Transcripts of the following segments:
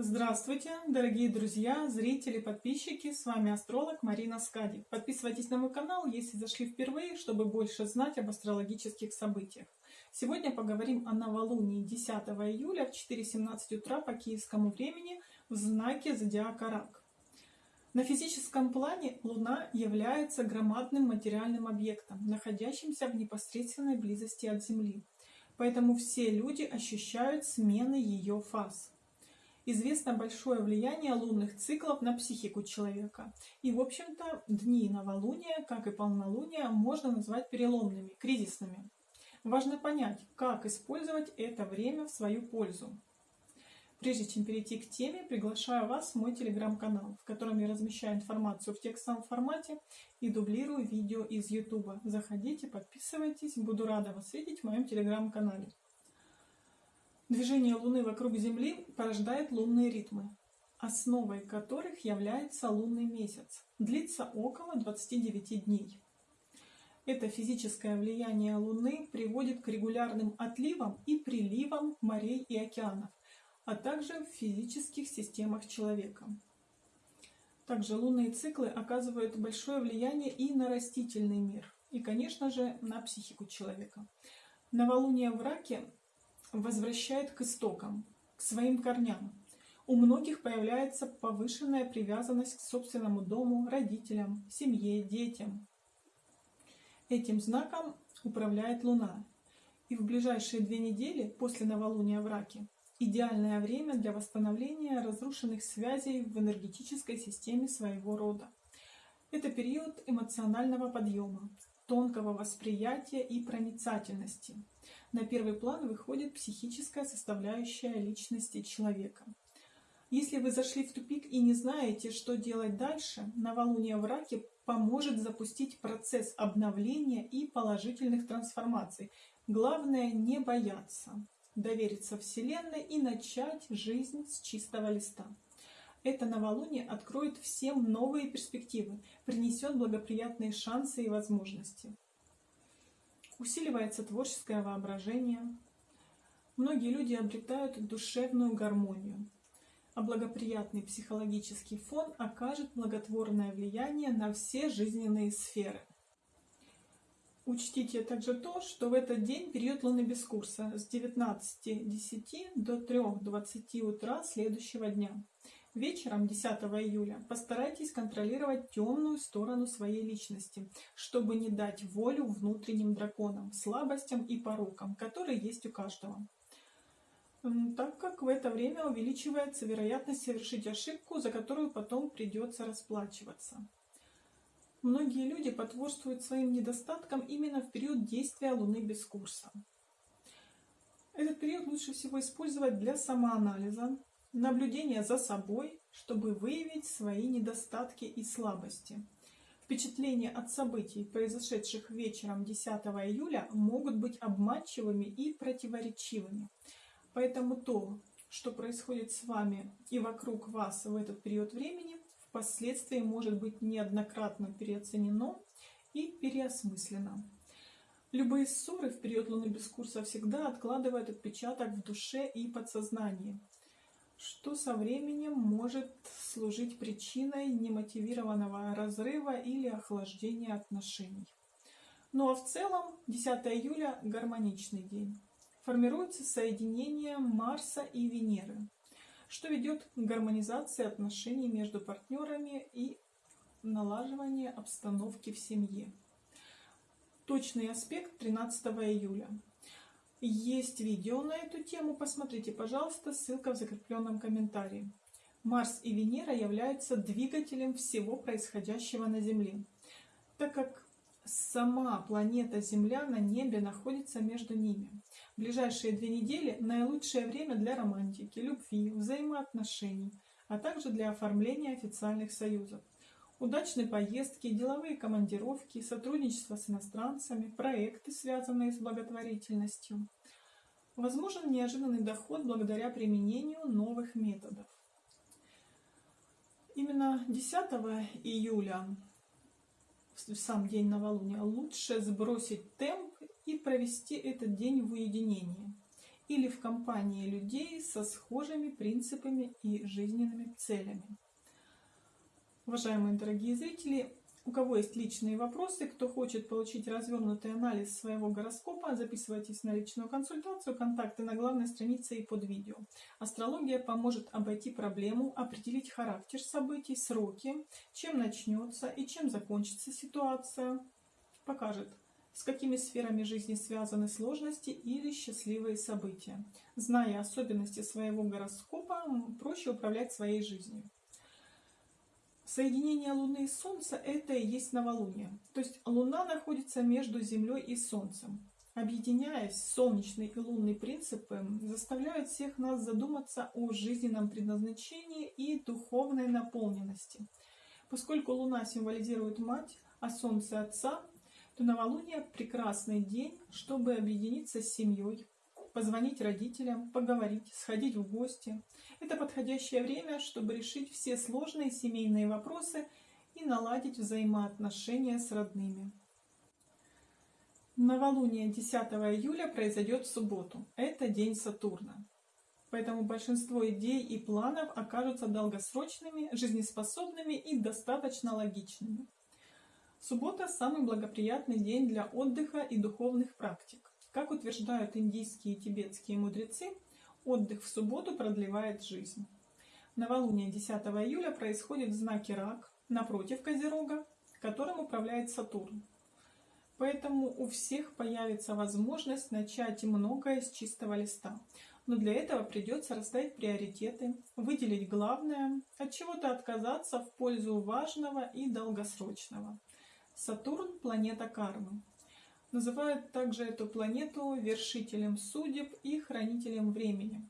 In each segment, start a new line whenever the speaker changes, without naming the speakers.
Здравствуйте, дорогие друзья, зрители, подписчики, с вами астролог Марина Скади. Подписывайтесь на мой канал, если зашли впервые, чтобы больше знать об астрологических событиях. Сегодня поговорим о новолунии 10 июля в 4.17 утра по киевскому времени в знаке зодиака Рак. На физическом плане Луна является громадным материальным объектом, находящимся в непосредственной близости от Земли. Поэтому все люди ощущают смены ее фаз известно большое влияние лунных циклов на психику человека. И, в общем-то, дни новолуния, как и полнолуния, можно назвать переломными, кризисными. Важно понять, как использовать это время в свою пользу. Прежде чем перейти к теме, приглашаю вас в мой телеграм-канал, в котором я размещаю информацию в текстовом формате и дублирую видео из YouTube. Заходите, подписывайтесь, буду рада вас видеть в моем телеграм-канале. Движение Луны вокруг Земли порождает лунные ритмы, основой которых является лунный месяц. Длится около 29 дней. Это физическое влияние Луны приводит к регулярным отливам и приливам морей и океанов, а также в физических системах человека. Также лунные циклы оказывают большое влияние и на растительный мир, и, конечно же, на психику человека. Новолуние в Раке возвращает к истокам, к своим корням. У многих появляется повышенная привязанность к собственному дому, родителям, семье, детям. Этим знаком управляет Луна. И в ближайшие две недели после новолуния в Раке идеальное время для восстановления разрушенных связей в энергетической системе своего рода. Это период эмоционального подъема, тонкого восприятия и проницательности. На первый план выходит психическая составляющая личности человека. Если вы зашли в тупик и не знаете, что делать дальше, новолуние в раке поможет запустить процесс обновления и положительных трансформаций. Главное не бояться, довериться Вселенной и начать жизнь с чистого листа. Это новолуние откроет всем новые перспективы, принесет благоприятные шансы и возможности. Усиливается творческое воображение. Многие люди обретают душевную гармонию, а благоприятный психологический фон окажет благотворное влияние на все жизненные сферы. Учтите также то, что в этот день период Луны без курса с 19.10 до 3.20 утра следующего дня. Вечером 10 июля постарайтесь контролировать темную сторону своей личности, чтобы не дать волю внутренним драконам, слабостям и порокам, которые есть у каждого. Так как в это время увеличивается вероятность совершить ошибку, за которую потом придется расплачиваться. Многие люди потворствуют своим недостаткам именно в период действия Луны без курса. Этот период лучше всего использовать для самоанализа, наблюдения за собой, чтобы выявить свои недостатки и слабости. Впечатления от событий, произошедших вечером 10 июля, могут быть обманчивыми и противоречивыми. Поэтому то, что происходит с вами и вокруг вас в этот период времени, впоследствии может быть неоднократно переоценено и переосмыслено. Любые ссоры в период Луны без курса всегда откладывают отпечаток в душе и подсознании, что со временем может служить причиной немотивированного разрыва или охлаждения отношений. Ну а в целом 10 июля гармоничный день. Формируется соединение Марса и Венеры что ведет к гармонизации отношений между партнерами и налаживанию обстановки в семье. Точный аспект 13 июля. Есть видео на эту тему, посмотрите, пожалуйста, ссылка в закрепленном комментарии. Марс и Венера являются двигателем всего происходящего на Земле, так как сама планета Земля на небе находится между ними. В ближайшие две недели наилучшее время для романтики, любви, взаимоотношений, а также для оформления официальных союзов. Удачные поездки, деловые командировки, сотрудничество с иностранцами, проекты, связанные с благотворительностью. Возможен неожиданный доход благодаря применению новых методов. Именно 10 июля в сам день новолуния, лучше сбросить темп и провести этот день в уединении. или в компании людей со схожими принципами и жизненными целями. Уважаемые дорогие зрители, у кого есть личные вопросы, кто хочет получить развернутый анализ своего гороскопа, записывайтесь на личную консультацию, контакты на главной странице и под видео. Астрология поможет обойти проблему, определить характер событий, сроки, чем начнется и чем закончится ситуация. Покажет, с какими сферами жизни связаны сложности или счастливые события. Зная особенности своего гороскопа, проще управлять своей жизнью. Соединение Луны и Солнца – это и есть новолуние. То есть Луна находится между Землей и Солнцем. Объединяясь, солнечный и лунный принципы заставляют всех нас задуматься о жизненном предназначении и духовной наполненности. Поскольку Луна символизирует мать, а Солнце – отца, то новолуние – прекрасный день, чтобы объединиться с семьей, позвонить родителям, поговорить, сходить в гости. Это подходящее время, чтобы решить все сложные семейные вопросы и наладить взаимоотношения с родными. Новолуние 10 июля произойдет в субботу. Это день Сатурна. Поэтому большинство идей и планов окажутся долгосрочными, жизнеспособными и достаточно логичными. Суббота – самый благоприятный день для отдыха и духовных практик. Как утверждают индийские и тибетские мудрецы, отдых в субботу продлевает жизнь. Новолуние 10 июля происходит в знаке Рак, напротив Козерога, которым управляет Сатурн. Поэтому у всех появится возможность начать многое с чистого листа. Но для этого придется расставить приоритеты, выделить главное, от чего-то отказаться в пользу важного и долгосрочного. Сатурн – планета кармы. Называют также эту планету вершителем судеб и хранителем времени.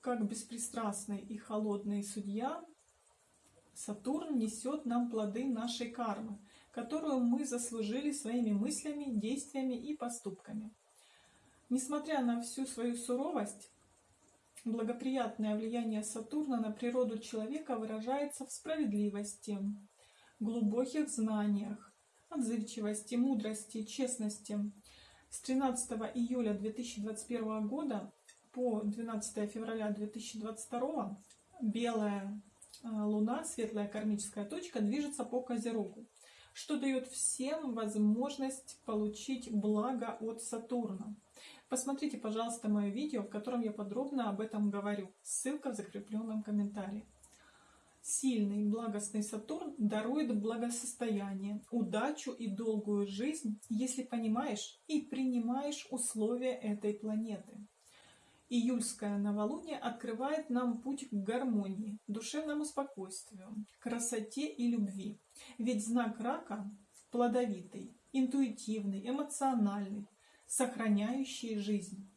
Как беспристрастный и холодный судья, Сатурн несет нам плоды нашей кармы, которую мы заслужили своими мыслями, действиями и поступками. Несмотря на всю свою суровость, благоприятное влияние Сатурна на природу человека выражается в справедливости, глубоких знаниях, отзывчивости, мудрости, честности. С 13 июля 2021 года по 12 февраля 2022 белая э, луна, светлая кармическая точка, движется по Козерогу, что дает всем возможность получить благо от Сатурна. Посмотрите, пожалуйста, мое видео, в котором я подробно об этом говорю. Ссылка в закрепленном комментарии. Сильный, благостный Сатурн дарует благосостояние, удачу и долгую жизнь, если понимаешь и принимаешь условия этой планеты. Июльское новолуние открывает нам путь к гармонии, душевному спокойствию, красоте и любви. Ведь знак рака плодовитый, интуитивный, эмоциональный, сохраняющий жизнь.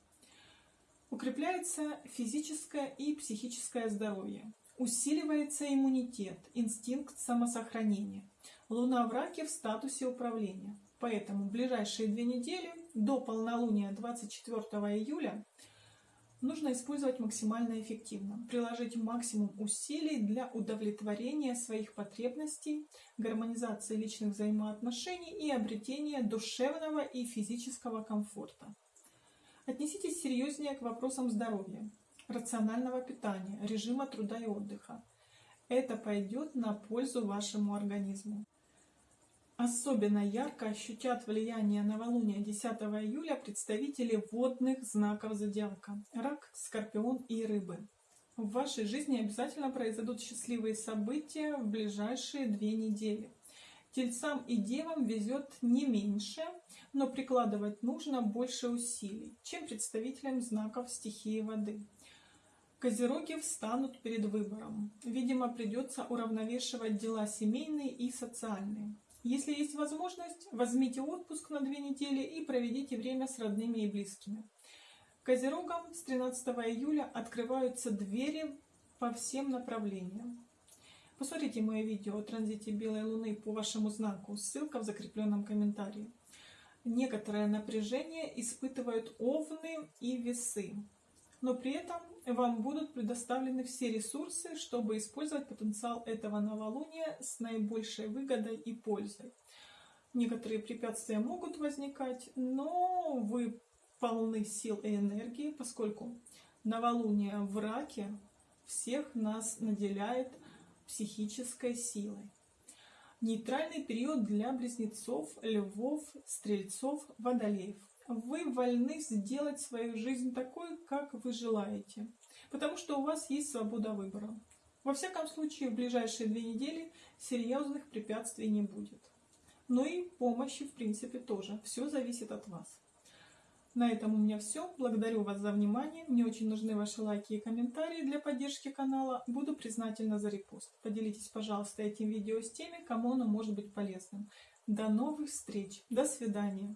Укрепляется физическое и психическое здоровье. Усиливается иммунитет, инстинкт самосохранения. Луна в раке в статусе управления. Поэтому в ближайшие две недели до полнолуния 24 июля нужно использовать максимально эффективно, приложить максимум усилий для удовлетворения своих потребностей, гармонизации личных взаимоотношений и обретения душевного и физического комфорта. Отнеситесь серьезнее к вопросам здоровья рационального питания, режима труда и отдыха. Это пойдет на пользу вашему организму. Особенно ярко ощутят влияние новолуния 10 июля представители водных знаков зодиака – рак, скорпион и рыбы. В вашей жизни обязательно произойдут счастливые события в ближайшие две недели. Тельцам и девам везет не меньше, но прикладывать нужно больше усилий, чем представителям знаков стихии воды. Козероги встанут перед выбором. Видимо, придется уравновешивать дела семейные и социальные. Если есть возможность, возьмите отпуск на две недели и проведите время с родными и близкими. Козерогам с 13 июля открываются двери по всем направлениям. Посмотрите мое видео о транзите Белой Луны по вашему знаку, ссылка в закрепленном комментарии. Некоторое напряжение испытывают овны и весы но при этом вам будут предоставлены все ресурсы, чтобы использовать потенциал этого новолуния с наибольшей выгодой и пользой. Некоторые препятствия могут возникать, но вы полны сил и энергии, поскольку новолуние в раке всех нас наделяет психической силой. Нейтральный период для близнецов, львов, стрельцов, водолеев. Вы вольны сделать свою жизнь такой, как вы желаете, потому что у вас есть свобода выбора. Во всяком случае, в ближайшие две недели серьезных препятствий не будет. Но и помощи, в принципе, тоже. Все зависит от вас. На этом у меня все. Благодарю вас за внимание. Мне очень нужны ваши лайки и комментарии для поддержки канала. Буду признательна за репост. Поделитесь, пожалуйста, этим видео с теми, кому оно может быть полезным. До новых встреч. До свидания.